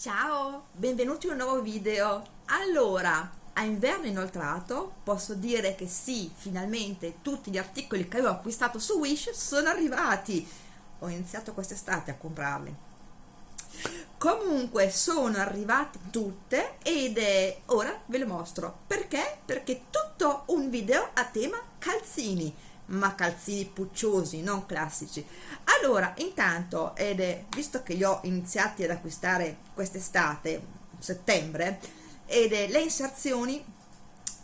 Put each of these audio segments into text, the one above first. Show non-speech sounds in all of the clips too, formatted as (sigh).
Ciao, benvenuti in un nuovo video. Allora, a inverno inoltrato posso dire che sì, finalmente tutti gli articoli che avevo acquistato su Wish sono arrivati. Ho iniziato quest'estate a comprarli. Comunque sono arrivate tutte ed è ora ve le mostro. Perché? Perché tutto un video a tema calzini ma calzini pucciosi, non classici. Allora, intanto, ed è, visto che li ho iniziati ad acquistare quest'estate, settembre, ed è, le inserzioni,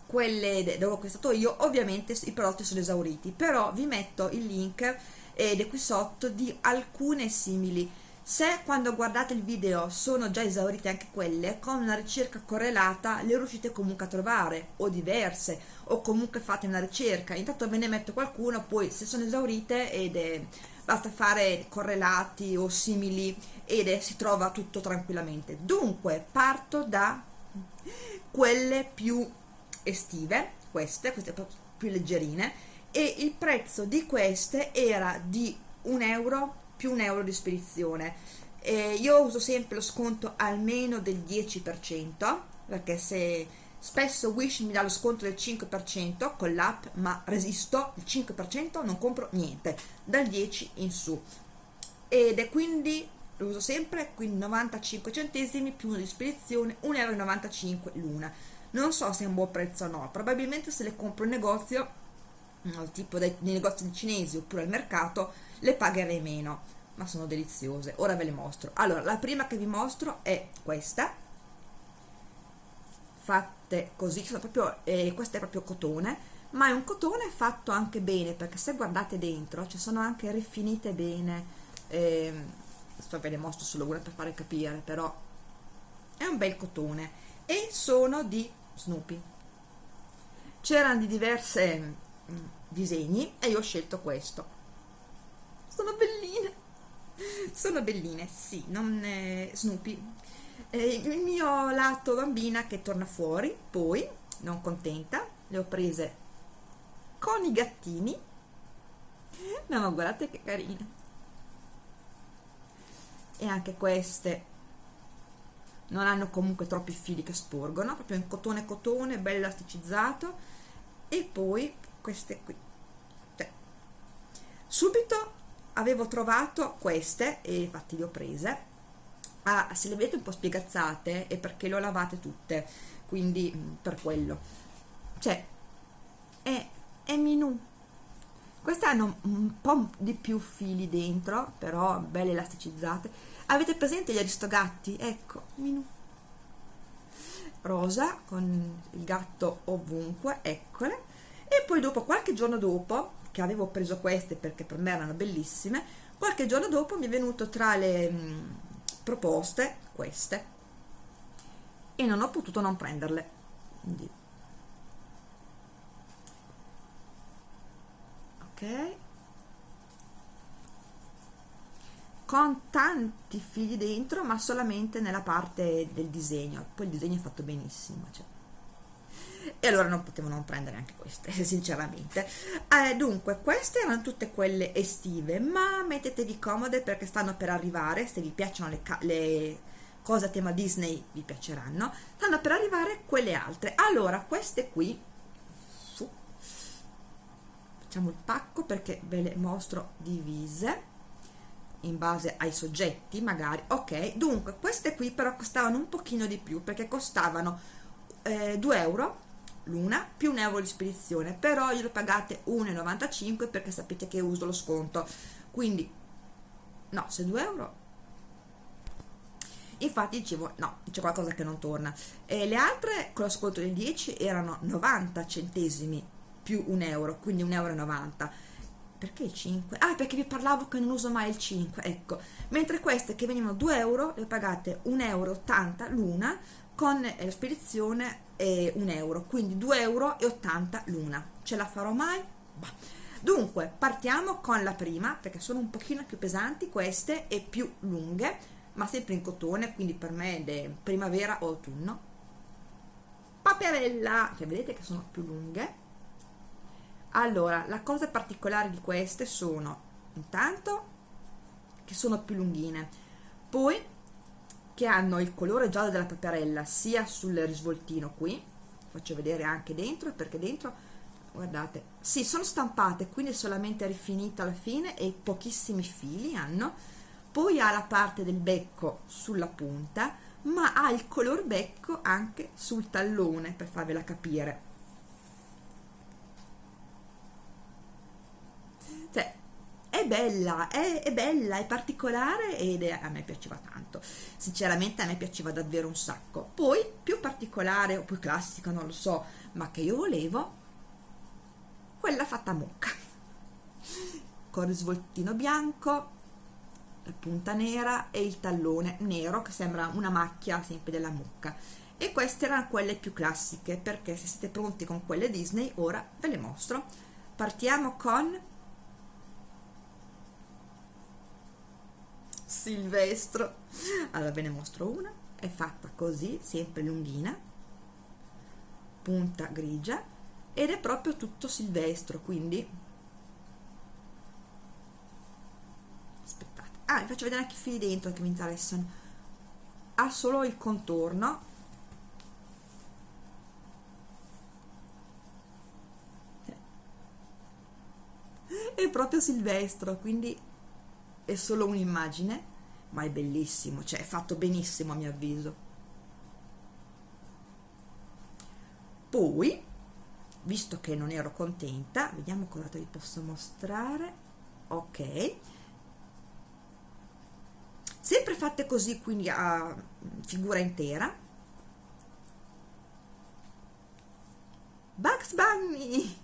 quelle dove ho acquistato io, ovviamente i prodotti sono esauriti, però vi metto il link ed è qui sotto di alcune simili se quando guardate il video sono già esaurite anche quelle, con una ricerca correlata le riuscite comunque a trovare, o diverse, o comunque fate una ricerca. Intanto ve ne metto qualcuno, poi se sono esaurite ed è, basta fare correlati o simili ed è, si trova tutto tranquillamente. Dunque, parto da quelle più estive, queste, queste più leggerine, e il prezzo di queste era di un euro più un euro di spedizione. Eh, io uso sempre lo sconto almeno del 10% perché se spesso Wish mi dà lo sconto del 5% con l'app ma resisto il 5% non compro niente dal 10 in su. Ed è quindi lo uso sempre quindi 95 centesimi più uno di spedizione 1,95 euro l'una. Non so se è un buon prezzo o no probabilmente se le compro in negozio tipo dai, nei negozi cinesi oppure al mercato le pagherei meno ma sono deliziose. Ora ve le mostro. Allora la prima che vi mostro è questa. Fatte così sono proprio, eh, questo è proprio cotone ma è un cotone fatto anche bene perché se guardate dentro ci sono anche rifinite bene. Eh, sto ve le mostro solo una per fare capire però è un bel cotone. E sono di Snoopy. C'erano di diverse mm, disegni e io ho scelto questo sono belline sono belline, sì, non è Snoopy. Eh, il mio lato bambina che torna fuori, poi, non contenta, le ho prese con i gattini. No, ma guardate che carine. E anche queste non hanno comunque troppi fili che sporgono, proprio in cotone cotone, bello elasticizzato. E poi queste qui. Cioè, subito avevo trovato queste e infatti le ho prese ah, se le vedete un po' spiegazzate è perché le ho lavate tutte quindi mm, per quello. Cioè è, è minù queste hanno un po' di più fili dentro però belle elasticizzate. Avete presente gli aristogatti? ecco minù rosa con il gatto ovunque eccole. E poi dopo qualche giorno dopo che avevo preso queste perché per me erano bellissime qualche giorno dopo mi è venuto tra le mh, proposte queste e non ho potuto non prenderle. Quindi ok. Con tanti figli dentro ma solamente nella parte del disegno. Poi il disegno è fatto benissimo cioè e allora non potevo non prendere anche queste (laughs) sinceramente. Eh, dunque queste erano tutte quelle estive ma mettetevi comode perché stanno per arrivare. Se vi piacciono le, le cose a tema Disney vi piaceranno. Stanno per arrivare quelle altre. Allora queste qui su, facciamo il pacco perché ve le mostro divise in base ai soggetti magari. Ok dunque queste qui però costavano un pochino di più perché costavano eh, 2 euro l'una più un euro di spedizione però glielo pagate 1,95 perché sapete che uso lo sconto. Quindi no se 2 euro. Infatti dicevo no c'è qualcosa che non torna. E le altre con lo sconto del 10 erano 90 centesimi più un euro quindi 1,90 euro perché il 5? ah perché vi parlavo che non uso mai il 5 ecco. Mentre queste che venivano 2 euro le pagate 1,80 euro l'una con la spedizione è un euro quindi 2,80 euro l'una ce la farò mai? Bah. dunque partiamo con la prima perché sono un pochino più pesanti queste e più lunghe ma sempre in cotone quindi per me è primavera o autunno paperella cioè vedete che sono più lunghe allora la cosa particolare di queste sono intanto che sono più lunghine poi che hanno il colore giallo della paperella sia sul risvoltino qui faccio vedere anche dentro perché dentro guardate sì sono stampate quindi solamente rifinita alla fine e pochissimi fili hanno. Poi ha la parte del becco sulla punta ma ha il color becco anche sul tallone per farvela capire. Cioè bella, è, è, bella, è particolare ed è, a me piaceva tanto. Sinceramente a me piaceva davvero un sacco. Poi, più particolare o più classica, non lo so, ma che io volevo, quella fatta a mucca. Con il svoltino bianco, la punta nera e il tallone nero che sembra una macchia sempre della mucca. E queste erano quelle più classiche, perché se siete pronti con quelle Disney, ora ve le mostro. Partiamo con silvestro. Allora ve ne mostro una. È fatta così sempre lunghina punta grigia ed è proprio tutto silvestro quindi. Aspettate. Ah vi faccio vedere anche i fili dentro che mi interessano. Ha solo il contorno. È proprio silvestro quindi è solo un'immagine ma è bellissimo, cioè è fatto benissimo a mio avviso. Poi, visto che non ero contenta, vediamo cosa vi posso mostrare. Ok. Sempre fatte così, quindi a figura intera. Bugs Bunny!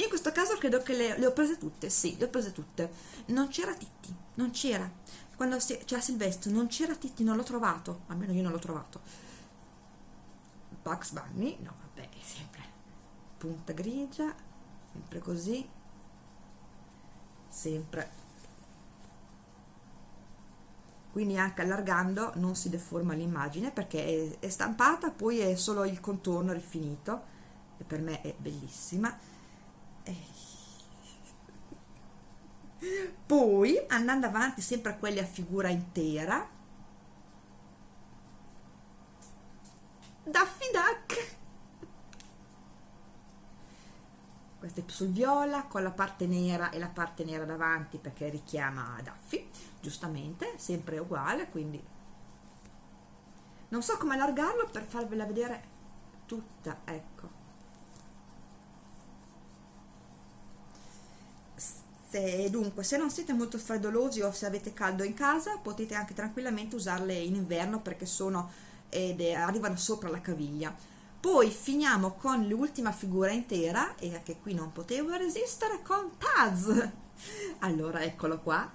Io in questo caso credo che le, le ho prese tutte, sì, le ho prese tutte. Non c'era Titti, non c'era quando c'era Silvestro non c'era Titti, non l'ho trovato, almeno io non l'ho trovato. Bugs Bunny, no vabbè, sempre punta grigia, sempre così, sempre. Quindi anche allargando non si deforma l'immagine perché è, è stampata, poi è solo il contorno rifinito e per me è bellissima. E poi andando avanti sempre a quelli a figura intera Daffy Duck. Questo è sul viola con la parte nera e la parte nera davanti perché richiama Daffy giustamente sempre uguale quindi non so come allargarlo per farvela vedere tutta ecco Se, dunque, se non siete molto freddolosi o se avete caldo in casa, potete anche tranquillamente usarle in inverno perché sono ed arrivano sopra la caviglia. Poi finiamo con l'ultima figura intera e anche qui non potevo resistere con Taz. (laughs) Allora, eccolo qua.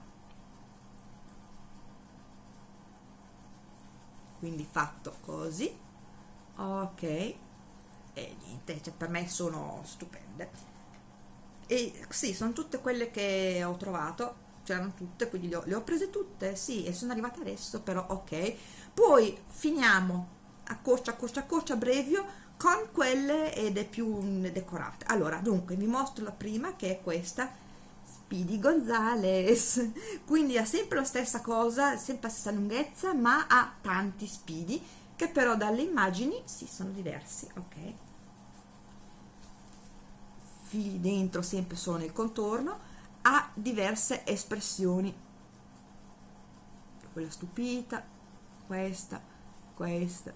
Quindi fatto così. Ok. E niente, cioè per me sono stupende e sì, sono tutte quelle che ho trovato c'erano tutte, quindi le ho, le ho, prese tutte, sì, e sono arrivate adesso, però ok. Poi finiamo a corcia, a corcia, a corcia, brevio, con quelle ed è più decorate. Allora, dunque, vi mostro la prima, che è questa, Speedy Gonzales. (laughs) Quindi ha sempre la stessa cosa, sempre la stessa lunghezza, ma ha tanti Speedy, che però dalle immagini, sì, sono diversi, ok? Fili dentro sempre solo nel contorno ha diverse espressioni. Quella stupita questa questa.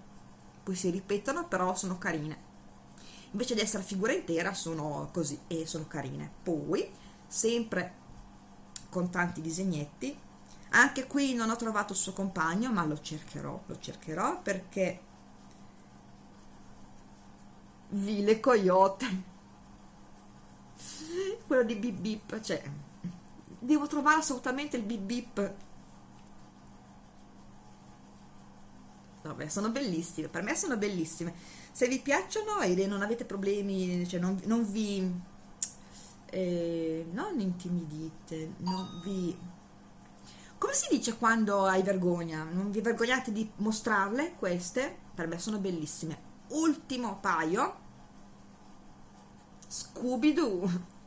Poi si ripetono però sono carine. Invece di essere figura intera sono così e sono carine. Poi sempre con tanti disegnetti anche qui non ho trovato il suo compagno ma lo cercherò lo cercherò perché Vile Coyote quello di bip bip cioè devo trovare assolutamente il bip bip. Vabbè sono bellissime per me sono bellissime. Se vi piacciono e non avete problemi cioè non, non vi eh, non intimidite non vi come si dice quando hai vergogna? Non vi vergognate di mostrarle queste? Per me sono bellissime. Ultimo paio. Scooby-Doo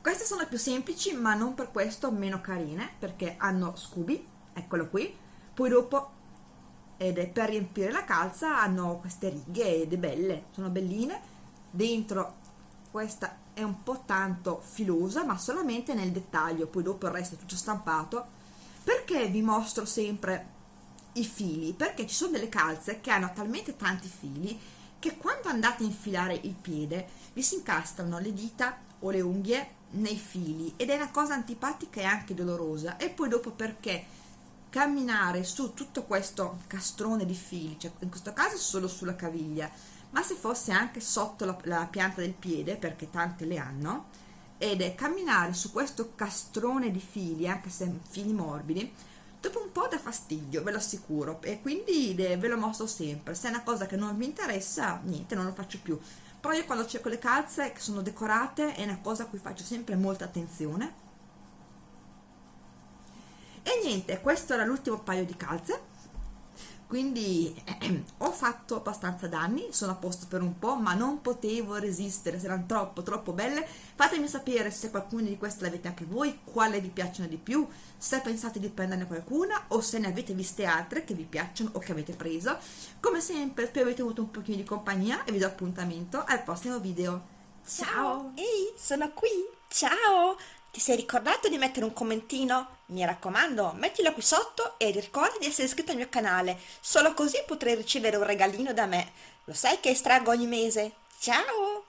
queste sono più semplici ma non per questo meno carine perché hanno Scooby eccolo qui. Poi dopo ed è per riempire la calza hanno queste righe ed è belle, sono belline. Dentro questa è un po' tanto filosa ma solamente nel dettaglio poi dopo il resto è tutto stampato. Perché vi mostro sempre i fili? Perché ci sono delle calze che hanno talmente tanti fili che quando andate a infilare il piede vi si incastrano le dita o le unghie nei fili ed è una cosa antipatica e anche dolorosa. E poi dopo perché camminare su tutto questo castrone di fili cioè in questo caso solo sulla caviglia ma se fosse anche sotto la, la pianta del piede perché tante le hanno ed è camminare su questo castrone di fili anche se fili morbidi dopo un po' dà fastidio ve lo assicuro. E quindi ve lo mostro sempre. Se è una cosa che non vi interessa niente non lo faccio più però io quando cerco le calze che sono decorate è una cosa a cui faccio sempre molta attenzione. E niente questo era l'ultimo paio di calze quindi eh, (clears throat) ho fatto abbastanza danni sono a posto per un po' ma non potevo resistere erano troppo troppo belle. Fatemi sapere se qualcuna di queste l'avete anche voi quale vi piacciono di più se pensate di prenderne qualcuna o se ne avete viste altre che vi piacciono o che avete preso. Come sempre spero avete avuto un pochino di compagnia e vi do appuntamento al prossimo video. Ciao. Ehi sono qui. Ciao ti sei ricordato di mettere un commentino? Mi raccomando, mettilo qui sotto e ricorda di essere iscritto al mio canale, solo così potrai ricevere un regalino da me. Lo sai che estraggo ogni mese? Ciao!